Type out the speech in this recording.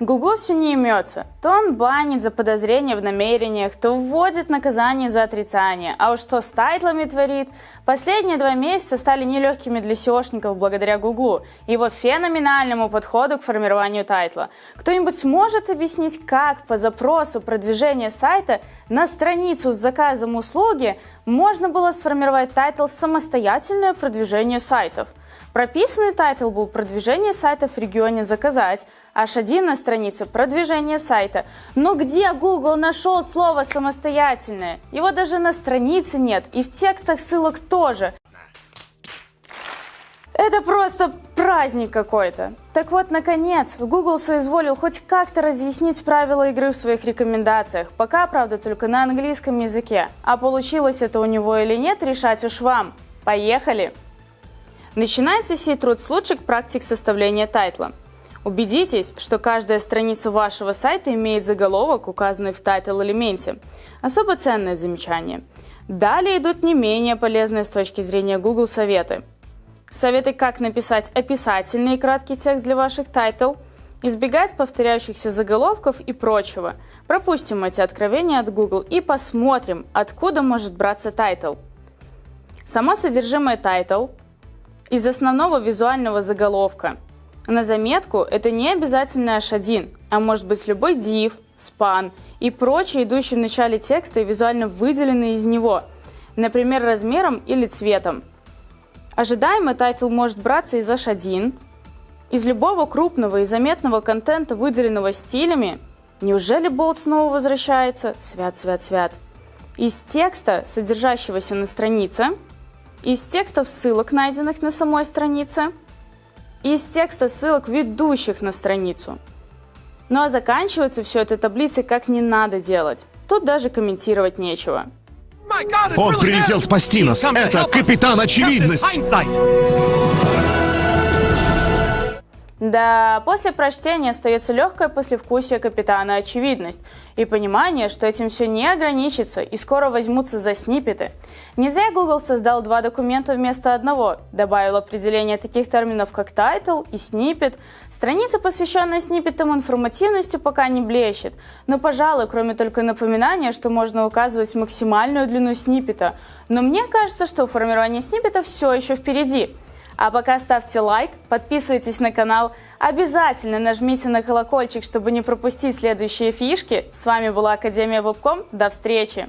Гуглу все не имется. То он банит за подозрение в намерениях, то вводит наказание за отрицание. А уж что с title ами творит? Последние два месяца стали нелегкими для SEO шников благодаря Гуглу и его феноменальному подходу к формированию title а. Кто-нибудь сможет объяснить, как по запросу продвижения сайта на страницу с заказом услуги можно было сформировать title «Самостоятельное продвижение сайтов»? Прописанный title был «Продвижение сайтов в регионе заказать», H1 на странице «Продвижение сайта». Но где Google нашел слово «самостоятельное»? Его даже на странице нет, и в текстах ссылок тоже. Это просто праздник какой-то. Так вот, наконец, Google соизволил хоть как-то разъяснить правила игры в своих рекомендациях. Пока, правда, только на английском языке. А получилось это у него или нет, решать уж вам. Поехали! Начинается сей труд с лучших практик составления title а. Убедитесь, что каждая страница вашего сайта имеет заголовок, указанный в title -элементе. Особо ценное замечание. Далее идут не менее полезные с точки зрения Google советы. Советы, как написать описательный и краткий текст для ваших title, избегать повторяющихся заголовков и прочего. Пропустим эти откровения от Google и посмотрим, откуда может браться title. Само содержимое title – из основного визуального заголовка. На заметку это не обязательно H1, а может быть любой div, span и прочие идущие в начале текста и визуально выделенные из него, например, размером или цветом. Ожидаемый title может браться из H1, из любого крупного и заметного контента, выделенного стилями. Неужели bold снова возвращается? Свят, свят, свят. Из текста, содержащегося на странице – из текстов ссылок, найденных на самой странице, из текста ссылок, ведущих на страницу. Ну а заканчивается все это таблицей как не надо делать. Тут даже комментировать нечего. Он прилетел спасти нас. Это капитан очевидность. Да, после прочтения остается легкое послевкусие капитана очевидность и понимание, что этим все не ограничится и скоро возьмутся за сниппеты. Не зря Google создал два документа вместо одного, добавил определение таких терминов, как title и snippet. Страница, посвященная сниппетам информативностью, пока не блещет, но, пожалуй, кроме только напоминания, что можно указывать максимальную длину сниппета. Но мне кажется, что формирование сниппета все еще впереди. А пока ставьте лайк, подписывайтесь на канал, обязательно нажмите на колокольчик, чтобы не пропустить следующие фишки. С вами была Академия Вебком. До встречи!